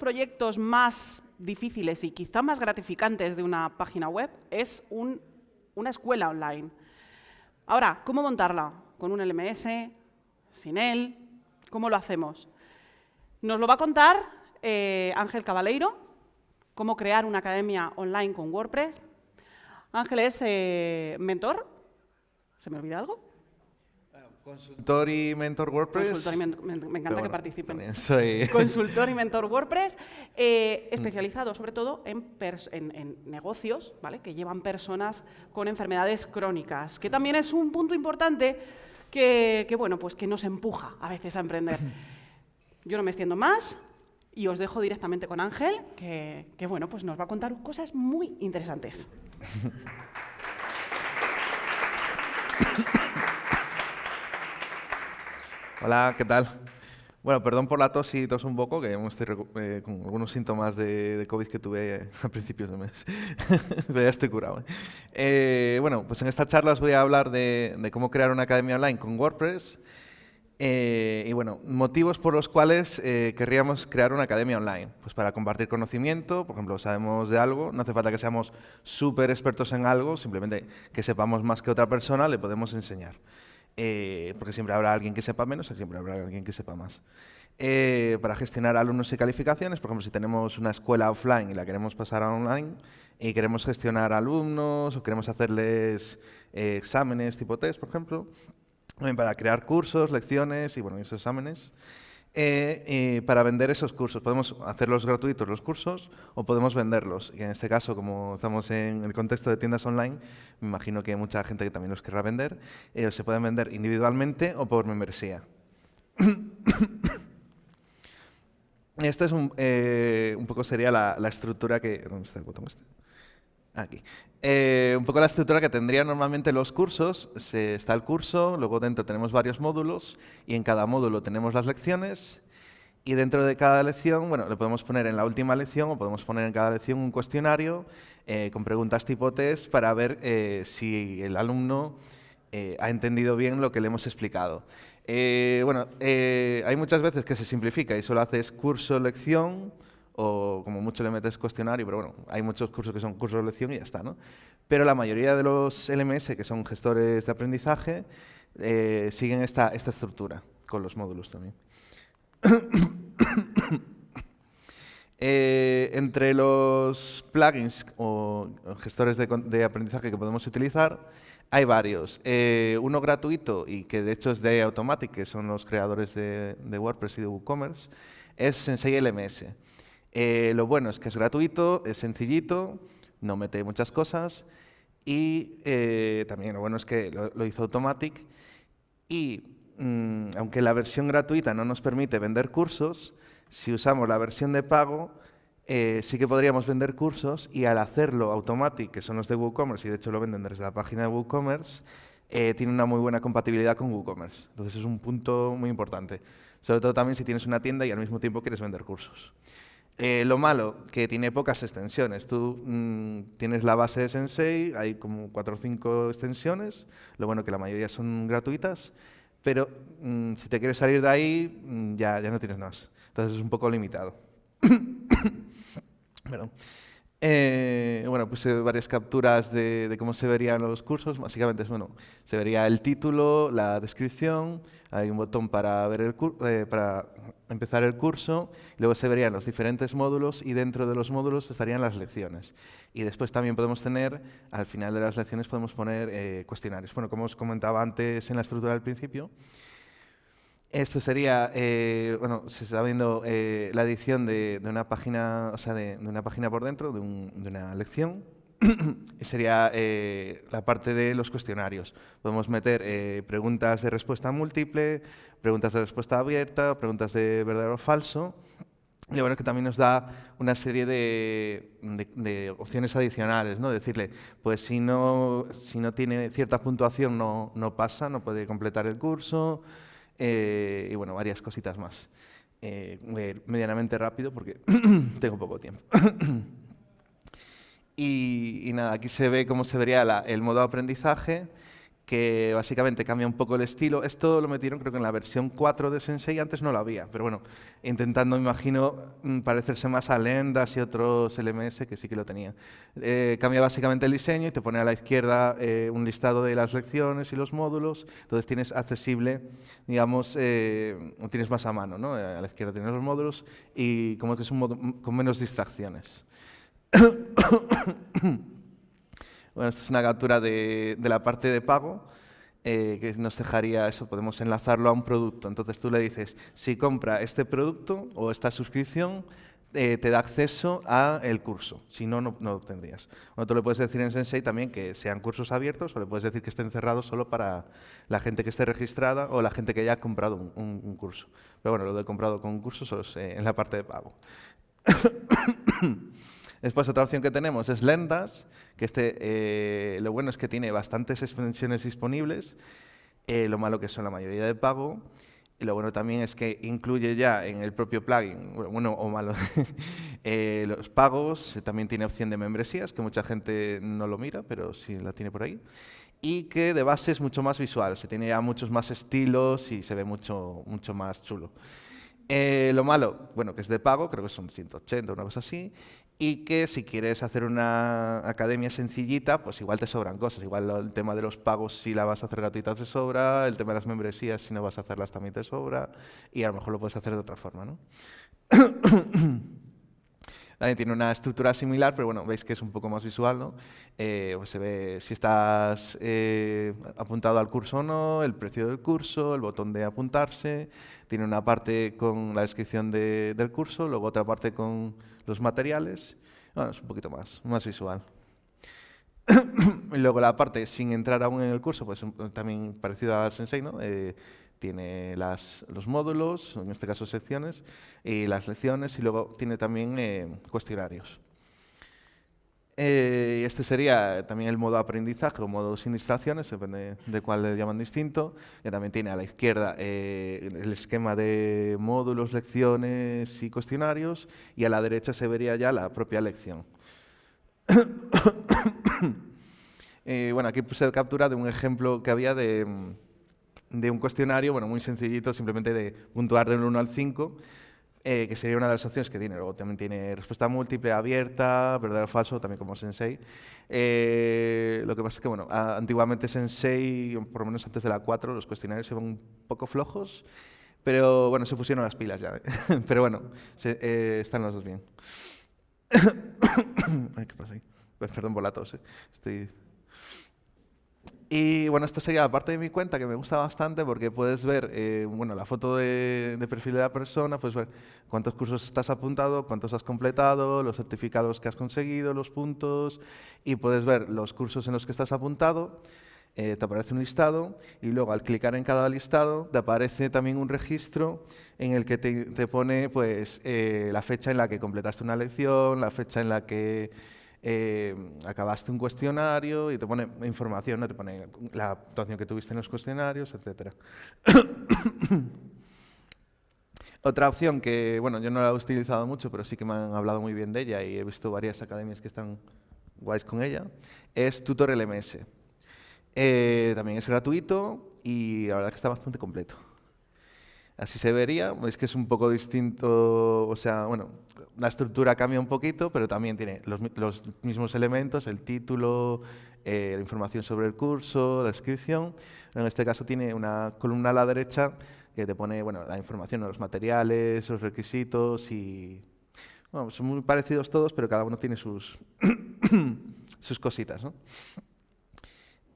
proyectos más difíciles y quizá más gratificantes de una página web es una escuela online. Ahora, ¿cómo montarla? ¿Con un LMS? ¿Sin él? ¿Cómo lo hacemos? Nos lo va a contar eh, Ángel Cabaleiro, cómo crear una academia online con WordPress. Ángel es eh, mentor. ¿Se me olvida algo? Consultor y mentor WordPress. me, encanta que participen. Soy... Consultor y mentor WordPress, eh, especializado sobre todo en, negocios ¿vale? que llevan personas con enfermedades crónicas, que también es un punto importante que, bueno, pues que nos empuja a veces a emprender. Yo no me extiendo más y os dejo directamente con Ángel, que, que bueno, pues nos va a contar cosas muy interesantes. Hola, ¿qué tal? Bueno, perdón por la tos y tos un poco, que estoy eh, con algunos síntomas de, COVID que tuve a principios de mes, pero ya estoy curado. ¿eh? Eh, bueno, pues en esta charla os voy a hablar de, cómo crear una academia online con WordPress y bueno, motivos por los cuales querríamos crear una academia online. Pues para compartir conocimiento, por ejemplo, sabemos de algo, no hace falta que seamos súper expertos en algo, simplemente que sepamos más que otra persona, le podemos enseñar. Eh, porque siempre habrá alguien que sepa menos siempre habrá alguien que sepa más. Eh, para gestionar alumnos y calificaciones, por ejemplo, si tenemos una escuela offline y la queremos pasar a online y queremos gestionar alumnos o queremos hacerles eh, exámenes tipo test, por ejemplo, para crear cursos, lecciones y bueno, esos exámenes. Eh, para vender esos cursos. Podemos hacerlos gratuitos los cursos o podemos venderlos. Y en este caso, como estamos en el contexto de tiendas online, me imagino que hay mucha gente que también los querrá vender. Eh, se pueden vender individualmente o por membresía. Esta es un, eh, un poco sería la, la, estructura que... ¿Dónde está el botón este? Aquí. Eh, un poco la estructura que tendrían normalmente los cursos. Se, está el curso, luego dentro tenemos varios módulos y en cada módulo tenemos las lecciones y dentro de cada lección, bueno, le podemos poner en la última lección o podemos poner en cada lección un cuestionario eh, con preguntas tipo test para ver eh, si el alumno ha entendido bien lo que le hemos explicado. bueno, hay muchas veces que se simplifica y solo haces curso-lección o como mucho le metes cuestionario, pero bueno, hay muchos cursos que son cursos de lección y ya está, ¿no? Pero la mayoría de los LMS, que son gestores de aprendizaje, eh, siguen esta, esta estructura, con los módulos también. Eh, entre los plugins o gestores de, aprendizaje que podemos utilizar, hay varios. Eh, uno gratuito y que de hecho es de Automatic, que son los creadores de, de WordPress y de WooCommerce, es Sensei LMS. Eh, lo bueno es que es gratuito, es sencillito, no mete muchas cosas y eh, también lo bueno es que lo, hizo Automatic y mm, aunque la versión gratuita no nos permite vender cursos, si usamos la versión de pago eh, sí que podríamos vender cursos y al hacerlo Automatic, que son los de WooCommerce y de hecho lo venden desde la página de WooCommerce, tiene una muy buena compatibilidad con WooCommerce. Entonces es un punto muy importante. Sobre todo también si tienes una tienda y al mismo tiempo quieres vender cursos. Eh, lo malo, que tiene pocas extensiones. Tú mm, tienes la base de Sensei, hay como cuatro o cinco extensiones, lo bueno que la mayoría son gratuitas, pero mm, si te quieres salir de ahí, mm, ya, ya no tienes más. Entonces es un poco limitado. Eh, bueno, puse varias capturas de, cómo se verían los cursos. Básicamente, bueno, se vería el título, la descripción, hay un botón para, ver el eh, para empezar el curso, luego se verían los diferentes módulos y dentro de los módulos estarían las lecciones. Y después también podemos tener, al final de las lecciones podemos poner eh, cuestionarios. Bueno, como os comentaba antes en la estructura del principio, esto sería, eh, bueno, se está viendo eh, la edición de, una página, o sea, de, una página por dentro, de, una lección. sería eh, la parte de los cuestionarios. Podemos meter preguntas de respuesta múltiple, preguntas de respuesta abierta, preguntas de verdadero o falso. Y bueno, que también nos da una serie de, opciones adicionales, ¿no? Decirle, pues si no, si no tiene cierta puntuación no, no pasa, no puede completar el curso. Eh, y bueno, varias cositas más. Eh, medianamente rápido porque tengo poco tiempo. y, nada, aquí se ve cómo se vería el modo de aprendizaje, que básicamente cambia un poco el estilo. Esto lo metieron creo que en la versión 4 de Sensei, antes no lo había, pero bueno, intentando, imagino, mm, parecerse más a Lendas y otros LMS que sí que lo tenían. Eh, cambia básicamente el diseño y te pone a la izquierda eh, un listado de las lecciones y los módulos, entonces tienes accesible, digamos, eh, tienes más a mano, ¿no? A la izquierda tienes los módulos y como que es un modo con menos distracciones. Bueno, esta es una captura de, la parte de pago eh, que nos dejaría eso, podemos enlazarlo a un producto. Entonces tú le dices, si compra este producto o esta suscripción, eh, te da acceso al curso, si no, no, lo obtendrías. Bueno, tú le puedes decir en Sensei también que sean cursos abiertos o le puedes decir que estén cerrados solo para la gente que esté registrada o la gente que ya ha comprado un, curso. Pero bueno, lo de comprado con un curso solo es eh, en la parte de pago. Después otra opción que tenemos es Lendas, que este, eh, lo bueno es que tiene bastantes extensiones disponibles, eh, lo malo que son la mayoría de pago, y lo bueno también es que incluye ya en el propio plugin, bueno o malo, eh, los pagos, también tiene opción de membresías, que mucha gente no lo mira, pero sí la tiene por ahí, y que de base es mucho más visual, se tiene ya muchos más estilos y se ve mucho, mucho más chulo. lo malo, bueno, que es de pago, creo que son 180, una cosa así, y que si quieres hacer una academia sencillita, pues igual te sobran cosas. Igual el tema de los pagos, si la vas a hacer gratuita, te sobra. El tema de las membresías, si no vas a hacerlas, también te sobra. Y a lo mejor lo puedes hacer de otra forma, ¿no? También tiene una estructura similar, pero bueno, veis que es un poco más visual, ¿no? Eh, pues se ve si estás eh, apuntado al curso o no, el precio del curso, el botón de apuntarse, tiene una parte con la descripción del curso, luego otra parte con los materiales, bueno, es un poquito más, más visual. y luego la parte sin entrar aún en el curso, pues también parecido a Sensei, ¿no? Eh, tiene las, los módulos, en este caso secciones, y las lecciones, y luego tiene también eh, cuestionarios. Eh, este sería también el modo aprendizaje o modo sin distracciones, depende de cuál le llaman distinto. Que también tiene a la izquierda eh, el esquema de módulos, lecciones y cuestionarios, y a la derecha se vería ya la propia lección. bueno, aquí puse captura de un ejemplo que había de de un cuestionario, bueno, muy sencillito, simplemente de puntuar del 1 al 5, eh, que sería una de las opciones que tiene. Luego también tiene respuesta múltiple, abierta, verdadero o falso, también como Sensei. Eh, lo que pasa es que, bueno, antiguamente Sensei, por lo menos antes de la 4, los cuestionarios iban un poco flojos, pero bueno, se pusieron las pilas ya. pero bueno, eh, están los dos bien. ¿Qué pasa ahí? Pues perdón por la tos, estoy y bueno, esta sería la parte de mi cuenta que me gusta bastante porque puedes ver eh, bueno, la foto de, perfil de la persona, puedes ver cuántos cursos estás apuntado, cuántos has completado, los certificados que has conseguido, los puntos, y puedes ver los cursos en los que estás apuntado, eh, te aparece un listado, y luego al clicar en cada listado te aparece también un registro en el que te, pone pues, eh, la fecha en la que completaste una lección, la fecha en la que eh, acabaste un cuestionario y te pone información, ¿no? te pone la actuación que tuviste en los cuestionarios, etc. Otra opción que, bueno, yo no la he utilizado mucho, pero sí que me han hablado muy bien de ella y he visto varias academias que están guays con ella, es Tutor LMS. Eh, también es gratuito y la verdad que está bastante completo. Así se vería, es que es un poco distinto, o sea, bueno, la estructura cambia un poquito, pero también tiene los, mismos elementos, el título, eh, la información sobre el curso, la descripción. En este caso tiene una columna a la derecha que te pone bueno, la información, los materiales, los requisitos y... Son muy parecidos todos, pero cada uno tiene sus, sus cositas, ¿no?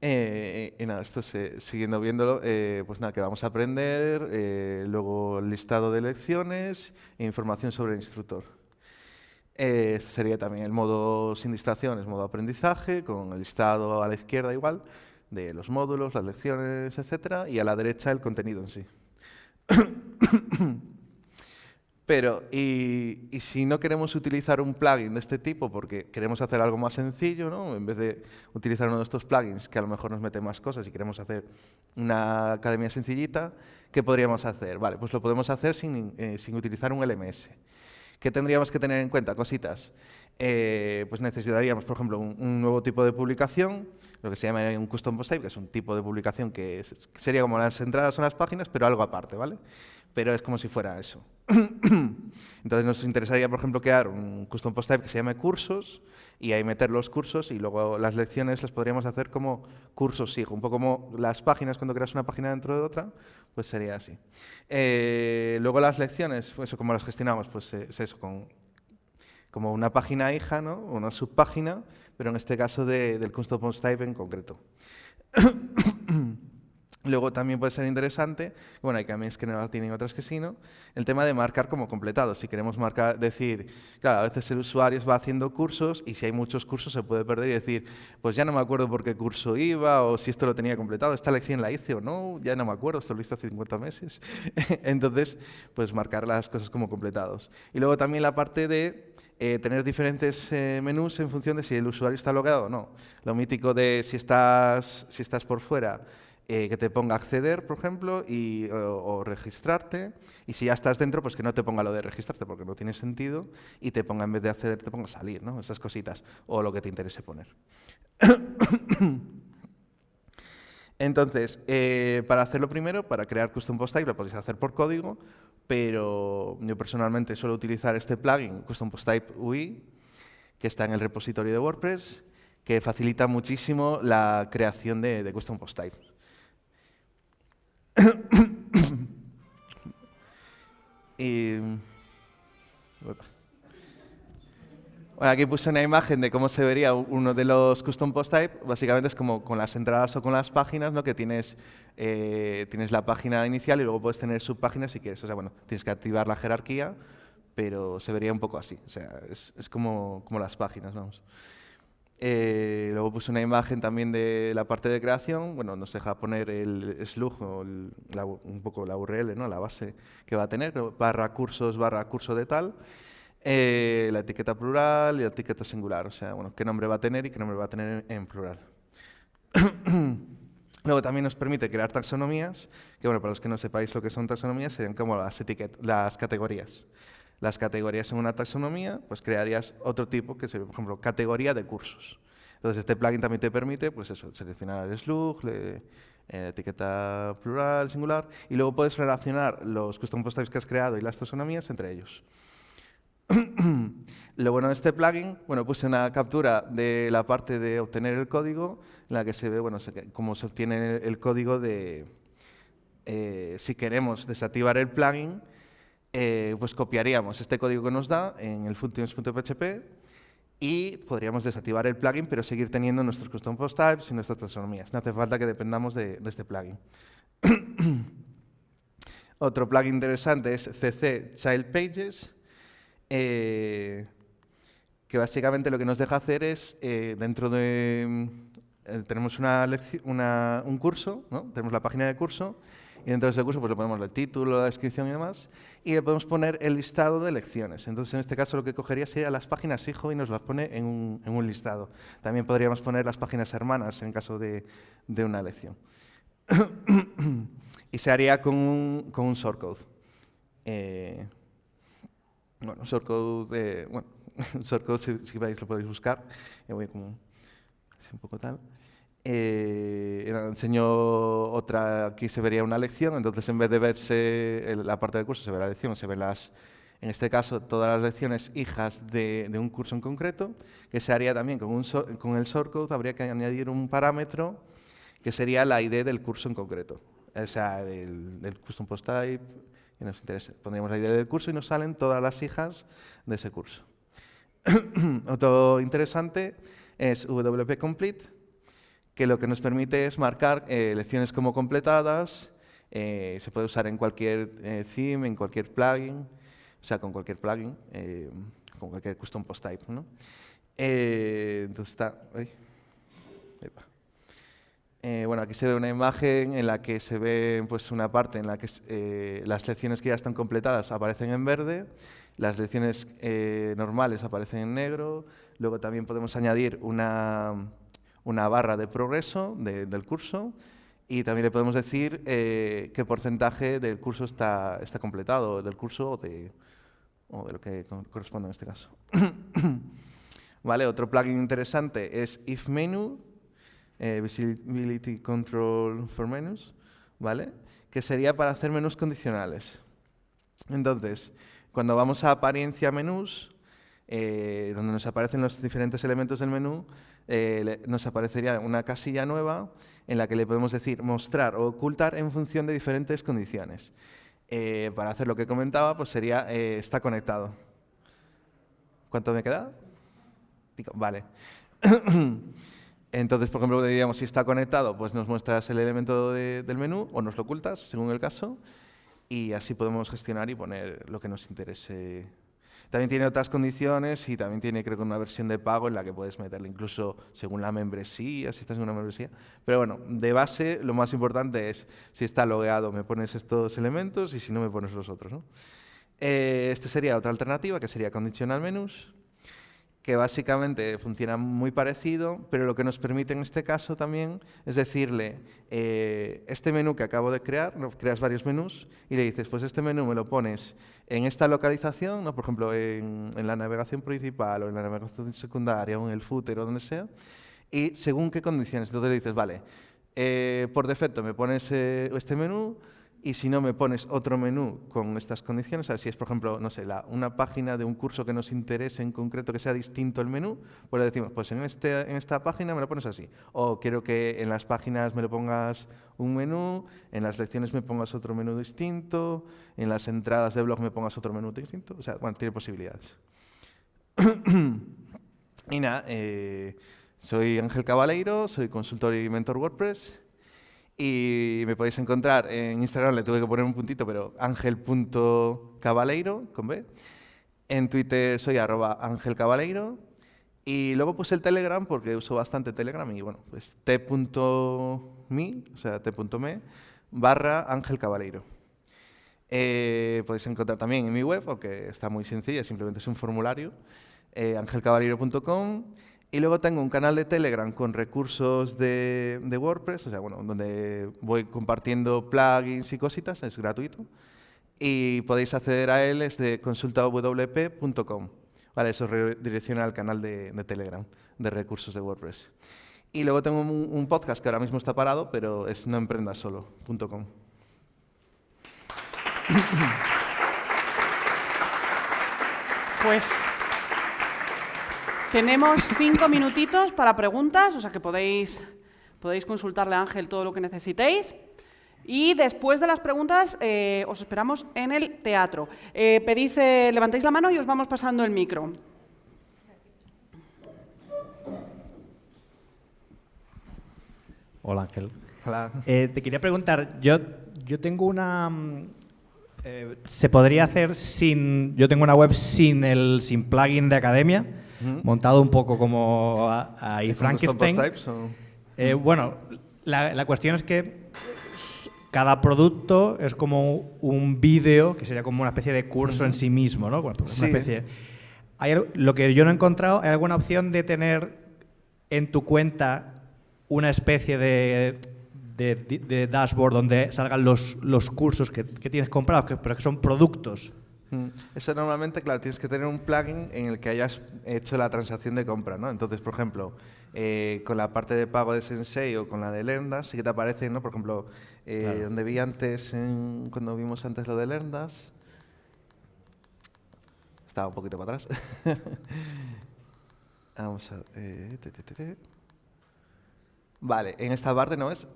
Eh, y nada, esto siguiendo viéndolo, eh, pues nada, que vamos a aprender, eh, luego listado de lecciones e información sobre el instructor. este sería también el modo sin distracciones, modo aprendizaje, con el listado a la izquierda igual, de los módulos, las lecciones, etcétera, y a la derecha el contenido en sí. Pero, y, si no queremos utilizar un plugin de este tipo porque queremos hacer algo más sencillo, ¿no? en vez de utilizar uno de estos plugins que a lo mejor nos mete más cosas y queremos hacer una academia sencillita, ¿qué podríamos hacer? Vale, pues lo podemos hacer sin, eh, sin utilizar un LMS. ¿Qué tendríamos que tener en cuenta? Cositas. eh, pues necesitaríamos, por ejemplo, un, nuevo tipo de publicación, lo que se llama un custom post type, que es un tipo de publicación que, sería como las entradas en las páginas, pero algo aparte, ¿vale? Pero es como si fuera eso. Entonces nos interesaría, por ejemplo, crear un custom post type que se llame cursos y ahí meter los cursos y luego las lecciones las podríamos hacer como cursos SIG, un poco como las páginas cuando creas una página dentro de otra, pues sería así. Eh, luego las lecciones, pues eso, como las gestionamos, pues es eso, con como una página hija, ¿no? una subpágina, pero en este caso del custom post type en concreto. Luego también puede ser interesante, bueno, hay cambios que no tienen, otras que sí, ¿no? El tema de marcar como completado. Si queremos marcar, decir, claro, a veces el usuario va haciendo cursos y si hay muchos cursos se puede perder y decir, pues ya no me acuerdo por qué curso iba o si esto lo tenía completado, esta lección la hice o no, ya no me acuerdo, esto lo hice hace 50 meses. Entonces, pues marcar las cosas como completados. Y luego también la parte de eh, tener diferentes eh, menús en función de si el usuario está logado o no. Lo mítico de si estás, si estás por fuera, eh, que te ponga acceder, por ejemplo, y, o, registrarte. Y si ya estás dentro, pues que no te ponga lo de registrarte porque no tiene sentido y te ponga en vez de acceder, te ponga salir, ¿no? Esas cositas. O lo que te interese poner. Entonces, eh, para hacerlo primero, para crear Custom Post Type, lo podéis hacer por código, pero yo personalmente suelo utilizar este plugin, Custom Post Type UI, que está en el repositorio de WordPress, que facilita muchísimo la creación de, de Custom Post Type. Y, aquí puse una imagen de cómo se vería uno de los custom post type. Básicamente es como con las entradas o con las páginas, ¿no? que tienes, eh, tienes la página inicial y luego puedes tener subpáginas si quieres. O sea, bueno, tienes que activar la jerarquía, pero se vería un poco así. O sea, es, es como, como las páginas, vamos. Eh, luego puse una imagen también de la parte de creación. Bueno, nos deja poner el slug, o un poco la URL, ¿no? la base que va a tener, barra cursos, barra curso de tal. Eh, la etiqueta plural y la etiqueta singular, o sea, bueno, qué nombre va a tener y qué nombre va a tener en plural. Luego también nos permite crear taxonomías, que bueno, para los que no sepáis lo que son taxonomías, serían como las, las categorías las categorías en una taxonomía, pues crearías otro tipo, que sería, por ejemplo, categoría de cursos. Entonces, este plugin también te permite pues eso, seleccionar el slug, la eh, etiqueta plural, singular, y luego puedes relacionar los custom post types que has creado y las taxonomías entre ellos. Lo bueno de este plugin, bueno, puse una captura de la parte de obtener el código, en la que se ve bueno, cómo se obtiene el, código de, eh, si queremos desactivar el plugin, eh, pues copiaríamos este código que nos da en el functions.php y podríamos desactivar el plugin, pero seguir teniendo nuestros custom post types y nuestras taxonomías. No hace falta que dependamos de, este plugin. Otro plugin interesante es CC Child Pages, eh, que básicamente lo que nos deja hacer es, eh, dentro de... tenemos una un curso, ¿no? tenemos la página de curso, y dentro de ese curso pues le ponemos el título, la descripción y demás, y le podemos poner el listado de lecciones. Entonces, en este caso, lo que cogería sería las páginas hijo y nos las pone en un, listado. También podríamos poner las páginas hermanas en caso de, una lección. y se haría con un, con un shortcode. Eh, bueno, shortcode, eh, bueno, shortcode si, si veis lo podéis buscar. voy como así un poco tal. Eh, enseño otra, aquí se vería una lección, entonces en vez de verse la parte del curso, se ve la lección, se ven las, en este caso, todas las lecciones hijas de, un curso en concreto, que se haría también con, el shortcode, habría que añadir un parámetro que sería la ID del curso en concreto, o sea, del, del custom post type, que nos interesa. Pondríamos la ID del curso y nos salen todas las hijas de ese curso. Otro interesante es WP Complete, que lo que nos permite es marcar eh, lecciones como completadas, eh, se puede usar en cualquier eh, theme, en cualquier plugin, o sea, con cualquier plugin, con cualquier custom post type. ¿no? entonces está... bueno, aquí se ve una imagen en la que se ve pues, una parte en la que las lecciones que ya están completadas aparecen en verde, las lecciones normales aparecen en negro, luego también podemos añadir una una barra de progreso del curso y también le podemos decir eh, qué porcentaje del curso está, está completado, del curso o de, o de lo que corresponde en este caso. ¿vale? Otro plugin interesante es If Menu, eh, Visibility Control for Menus, ¿vale? Que sería para hacer menús condicionales. Entonces, cuando vamos a apariencia menús, eh, donde nos aparecen los diferentes elementos del menú, eh, nos aparecería una casilla nueva en la que le podemos decir mostrar o ocultar en función de diferentes condiciones. Eh, para hacer lo que comentaba, pues sería está conectado. ¿Cuánto me queda? Vale. Entonces, por ejemplo, diríamos si está conectado, pues nos muestras el elemento del menú o nos lo ocultas, según el caso, y así podemos gestionar y poner lo que nos interese también tiene otras condiciones y también tiene, creo que, una versión de pago en la que puedes meterle incluso según la membresía, si estás en una membresía. Pero bueno, de base, lo más importante es si está logueado, me pones estos elementos y si no, me pones los otros. ¿no? Eh, esta sería otra alternativa, que sería conditional menus que básicamente funciona muy parecido, pero lo que nos permite en este caso también es decirle, eh, este menú que acabo de crear, creas varios menús y le dices, pues este menú me lo pones en esta localización, ¿no? por ejemplo, en, la navegación principal o en la navegación secundaria o en el footer o donde sea, y según qué condiciones. Entonces le dices, vale, eh, por defecto me pones eh, este menú, y si no me pones otro menú con estas condiciones, si es, por ejemplo, no sé, una página de un curso que nos interese en concreto que sea distinto el menú, pues le decimos, pues en, este, en esta página me lo pones así. O quiero que en las páginas me lo pongas un menú, en las lecciones me pongas otro menú distinto, en las entradas de blog me pongas otro menú distinto. O sea, bueno, tiene posibilidades. y nada, eh, soy Ángel Cabaleiro, soy consultor y mentor WordPress. Y me podéis encontrar en Instagram, le tuve que poner un puntito, pero ángel.cabaleiro, con B. En Twitter soy arroba ángelcabaleiro. Y luego puse el Telegram porque uso bastante Telegram y bueno, pues t.me, o sea, t.me barra Ángel Cabaleiro. Eh, podéis encontrar también en mi web, porque está muy sencilla, simplemente es un formulario, eh, angelcabaleiro.com. Y luego tengo un canal de Telegram con recursos de, WordPress, o sea, bueno, donde voy compartiendo plugins y cositas, es gratuito. Y podéis acceder a él desde consultawp.com. Vale, eso redirecciona al canal de, Telegram de recursos de WordPress. Y luego tengo un, podcast que ahora mismo está parado, pero es noemprendasolo.com. Pues tenemos cinco minutitos para preguntas, o sea que podéis, podéis consultarle a Ángel todo lo que necesitéis. Y después de las preguntas eh, os esperamos en el teatro. Eh, pedís, eh, levantéis la mano y os vamos pasando el micro. Hola Ángel. Hola. te quería preguntar, yo, yo tengo una... Mm, ¿Se podría hacer sin... Yo tengo una web sin el sin plugin de academia? Montado un poco como ahí Frankenstein. Eh, bueno, la, cuestión es que cada producto es como un vídeo, que sería como una especie de curso en sí mismo, ¿no? Bueno, pues una especie. Hay, lo que yo no he encontrado, ¿hay alguna opción de tener en tu cuenta una especie de, de, dashboard donde salgan los, los cursos que, que tienes comprados, pero que son productos? Mm. Eso normalmente, claro, tienes que tener un plugin en el que hayas hecho la transacción de compra, ¿no? Entonces, por ejemplo, eh, con la parte de pago de Sensei o con la de Lendas, sí que te aparece, ¿no? Por ejemplo, eh, donde vi antes, cuando vimos antes lo de Lendas, estaba un poquito para atrás. Vamos a... Eh, Vale, en esta parte no es.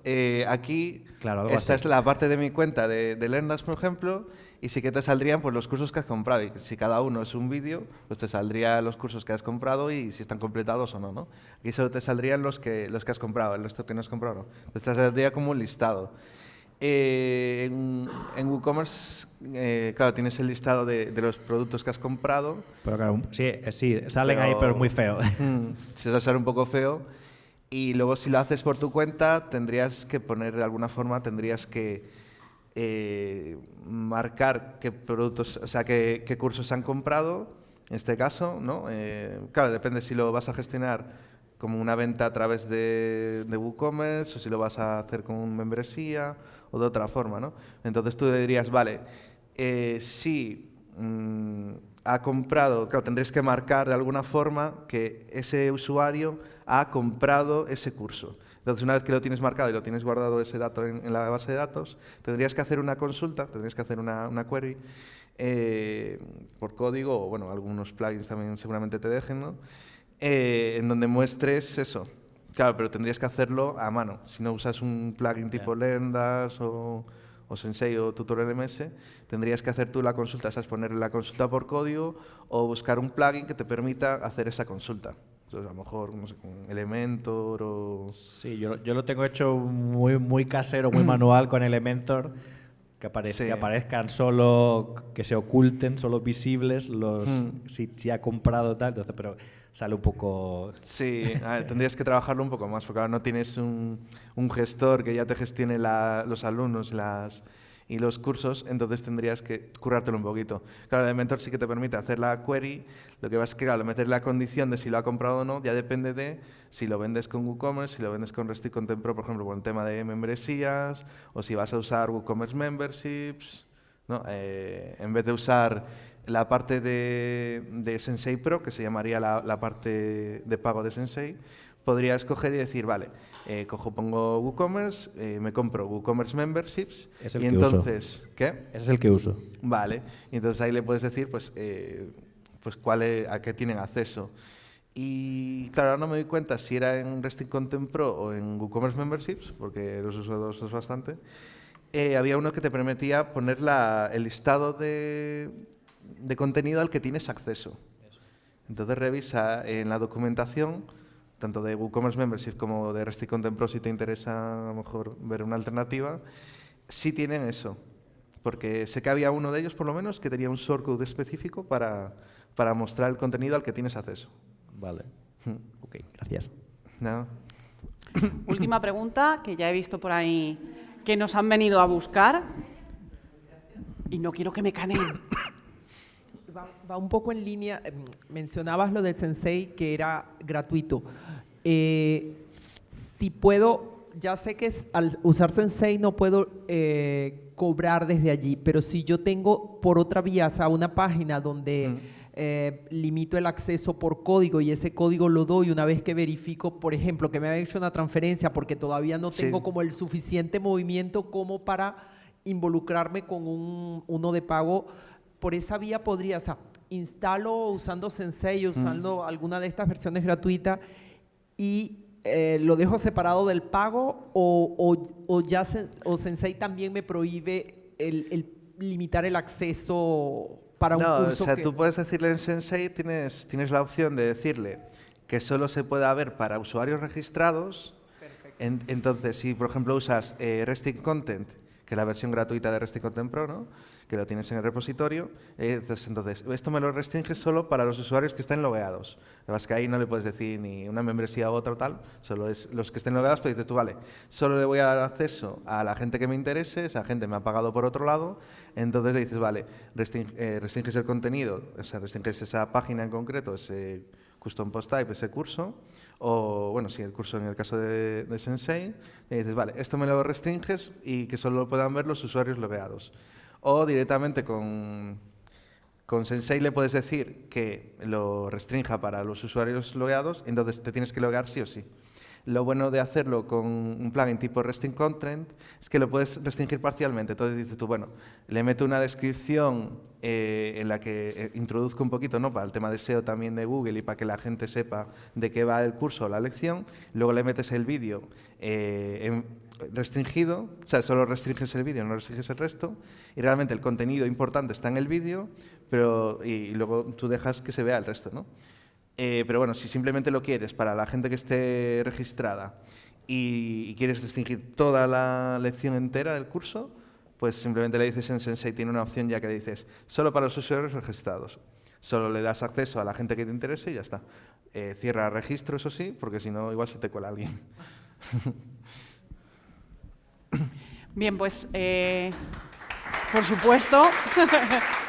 aquí, claro, esta es la parte de mi cuenta de, de Lendas, por ejemplo, y sí que te saldrían pues, los cursos que has comprado. Y si cada uno es un vídeo, pues te saldrían los cursos que has comprado y si están completados o no. ¿no? Aquí solo te saldrían los que, los que has comprado, el resto que no has comprado. ¿no? Entonces te saldría como un listado. Eh, en, WooCommerce, eh, claro, tienes el listado de, de, los productos que has comprado. Pero claro, sí, eh, sí salen ahí, pero muy feo. Mm, se va a ser un poco feo. Y luego si lo haces por tu cuenta, tendrías que poner de alguna forma, tendrías que eh, marcar qué productos, o sea, qué, cursos se han comprado, en este caso, ¿no? Eh, claro, depende si lo vas a gestionar como una venta a través de, WooCommerce o si lo vas a hacer con membresía o de otra forma, ¿no? Entonces tú dirías, vale, eh, si mm, ha comprado, claro, tendréis que marcar de alguna forma que ese usuario ha comprado ese curso. Entonces, una vez que lo tienes marcado y lo tienes guardado ese dato en, la base de datos, tendrías que hacer una consulta, tendrías que hacer una, query eh, por código, o bueno, algunos plugins también seguramente te dejen, ¿no? Eh, en donde muestres eso. Claro, pero tendrías que hacerlo a mano. Si no usas un plugin tipo Lendas o, o Sensei o Tutor LMS, tendrías que hacer tú la consulta, es ponerle la consulta por código o buscar un plugin que te permita hacer esa consulta. Entonces, a lo mejor, no sé, con Elementor o... Sí, yo, yo lo tengo hecho muy, muy casero, muy manual con Elementor, que, aparezcan solo, que se oculten, solo visibles los si, si, ha comprado tal, entonces, pero sale un poco... Sí, tendrías que trabajarlo un poco más, porque ahora no tienes un, un gestor que ya te gestione los alumnos, las y los cursos, entonces tendrías que currártelo un poquito. Claro, Elementor sí que te permite hacer la query, lo que vas a que, claro, meter la condición de si lo ha comprado o no, ya depende de si lo vendes con WooCommerce, si lo vendes con Resty Content Pro, por ejemplo, con el tema de membresías, o si vas a usar WooCommerce Memberships, ¿no? Eh, en vez de usar la parte de, Sensei Pro, que se llamaría la, la parte de pago de Sensei, podría escoger y decir, vale, eh, cojo, pongo WooCommerce, eh, me compro WooCommerce Memberships y entonces, ¿qué? Ese es el que uso. Vale, y entonces ahí le puedes decir, pues, eh, pues cuál a qué tienen acceso. Y claro, ahora no me doy cuenta si era en Resting Content Pro o en WooCommerce Memberships, porque los uso dos bastante. había uno que te permitía poner la, el listado de, de contenido al que tienes acceso. Entonces revisa en la documentación tanto de WooCommerce Membership como de Resty Content Pro, si te interesa a lo mejor ver una alternativa, sí tienen eso. Porque sé que había uno de ellos, por lo menos, que tenía un shortcode específico para, para mostrar el contenido al que tienes acceso. Vale. Hmm. ok, gracias. Última pregunta, que ya he visto por ahí que nos han venido a buscar. Y no quiero que me caneen. Va, un poco en línea, em, mencionabas lo del Sensei que era gratuito. Eh, si puedo, ya sé que al usar Sensei no puedo eh, cobrar desde allí, pero si yo tengo por otra vía, o sea, una página donde... Mm. Eh, limito el acceso por código y ese código lo doy una vez que verifico, por ejemplo, que me ha hecho una transferencia porque todavía no tengo como el suficiente movimiento como para involucrarme con un, uno de pago por esa vía podría, o sea, instalo usando Sensei, usando alguna de estas versiones gratuitas y eh, lo dejo separado del pago o, ya o Sensei también me prohíbe el, limitar el acceso para un no, curso. O sea, tú puedes decirle en Sensei, tienes, tienes la opción de decirle que solo se pueda ver para usuarios registrados. entonces, si por ejemplo usas eh, Resting Content, que es la versión gratuita de Resting Content Pro, ¿no? Que lo tienes en el repositorio. Entonces, esto me lo restringe solo para los usuarios que estén logueados. Lo que ahí no le puedes decir ni una membresía u otra o tal, solo es los que estén logueados, pues dices tú, vale, solo le voy a dar acceso a la gente que me interese, esa gente me ha pagado por otro lado, entonces le dices, vale, eh, restringes el contenido, o sea, restringes esa página en concreto, ese custom post type, ese curso, o bueno, si el curso en el caso de, de Sensei, le dices, vale, esto me lo restringes y que solo lo puedan ver los usuarios logueados o directamente con, con Sensei le puedes decir que lo restrinja para los usuarios logueados, entonces te tienes que loguear sí o sí. Lo bueno de hacerlo con un plugin tipo Resting Content es que lo puedes restringir parcialmente. Entonces dices tú, bueno, le meto una descripción eh, en la que eh, introduzco un poquito ¿no? para el tema de SEO también de Google y para que la gente sepa de qué va el curso o la lección. Luego le metes el vídeo eh, restringido, o sea, solo restringes el vídeo, no restringes el resto. Y realmente el contenido importante está en el vídeo, pero y, luego tú dejas que se vea el resto, ¿no? Eh, pero bueno, si simplemente lo quieres para la gente que esté registrada y, quieres restringir toda la lección entera del curso, pues simplemente le dices en Sensei, tiene una opción ya que dices, solo para los usuarios registrados. Solo le das acceso a la gente que te interese y ya está. Eh, cierra registro, eso sí, porque si no, igual se te cuela alguien. Bien, pues, eh, por supuesto.